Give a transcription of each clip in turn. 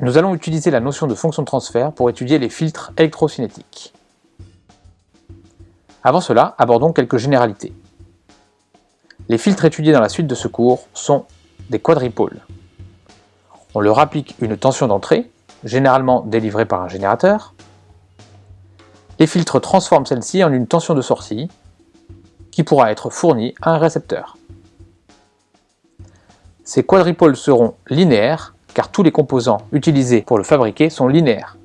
nous allons utiliser la notion de fonction de transfert pour étudier les filtres électrocinétiques. Avant cela, abordons quelques généralités. Les filtres étudiés dans la suite de ce cours sont des quadripôles. On leur applique une tension d'entrée, généralement délivrée par un générateur. Les filtres transforment celle-ci en une tension de sortie, qui pourra être fournie à un récepteur. Ces quadripôles seront linéaires, car tous les composants utilisés pour le fabriquer sont linéaires.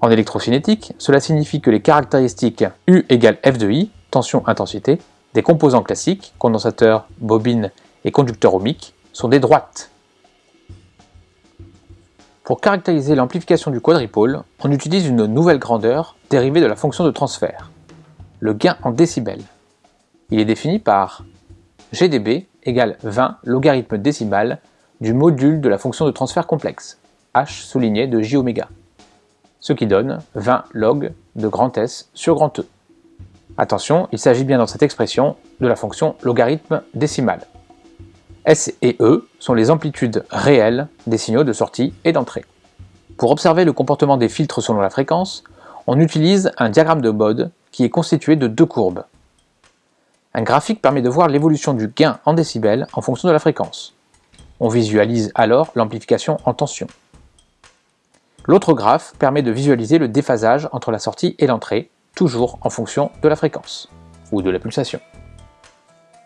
En électrocinétique, cela signifie que les caractéristiques U égale F de I, tension-intensité, des composants classiques, condensateur, bobine et conducteur ohmique, sont des droites. Pour caractériser l'amplification du quadripôle, on utilise une nouvelle grandeur dérivée de la fonction de transfert, le gain en décibels. Il est défini par GdB égale 20 logarithme décimal du module de la fonction de transfert complexe, h souligné de j oméga, ce qui donne 20 log de grand S sur grand E. Attention, il s'agit bien dans cette expression de la fonction logarithme décimal. S et E sont les amplitudes réelles des signaux de sortie et d'entrée. Pour observer le comportement des filtres selon la fréquence, on utilise un diagramme de Bode qui est constitué de deux courbes. Un graphique permet de voir l'évolution du gain en décibels en fonction de la fréquence. On visualise alors l'amplification en tension. L'autre graphe permet de visualiser le déphasage entre la sortie et l'entrée, toujours en fonction de la fréquence, ou de la pulsation.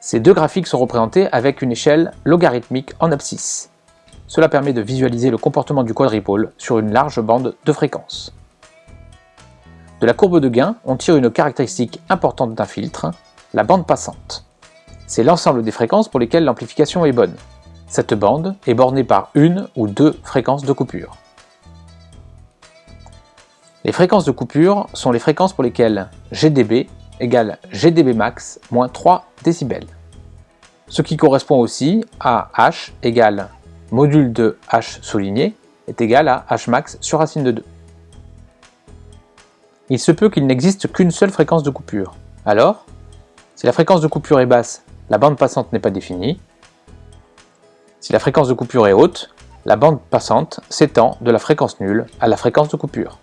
Ces deux graphiques sont représentés avec une échelle logarithmique en abscisse. Cela permet de visualiser le comportement du quadripôle sur une large bande de fréquence. De la courbe de gain, on tire une caractéristique importante d'un filtre, la bande passante. C'est l'ensemble des fréquences pour lesquelles l'amplification est bonne. Cette bande est bornée par une ou deux fréquences de coupure. Les fréquences de coupure sont les fréquences pour lesquelles GdB égale GdB max moins 3 décibels. Ce qui correspond aussi à H égale module de H souligné est égal à H max sur racine de 2. Il se peut qu'il n'existe qu'une seule fréquence de coupure. Alors, si la fréquence de coupure est basse, la bande passante n'est pas définie. Si la fréquence de coupure est haute, la bande passante s'étend de la fréquence nulle à la fréquence de coupure.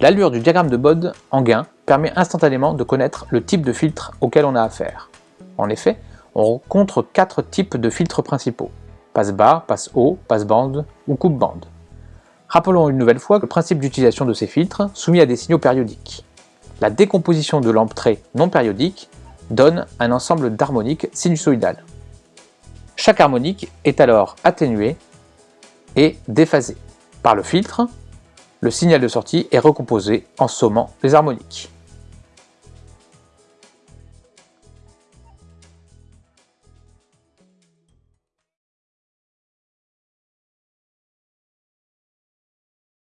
L'allure du diagramme de Bode en gain permet instantanément de connaître le type de filtre auquel on a affaire. En effet, on rencontre quatre types de filtres principaux. Passe-bas, passe-haut, passe-bande ou coupe-bande. Rappelons une nouvelle fois le principe d'utilisation de ces filtres soumis à des signaux périodiques. La décomposition de l'entrée non périodique donne un ensemble d'harmoniques sinusoïdales. Chaque harmonique est alors atténuée et déphasée. Par le filtre, le signal de sortie est recomposé en sommant les harmoniques.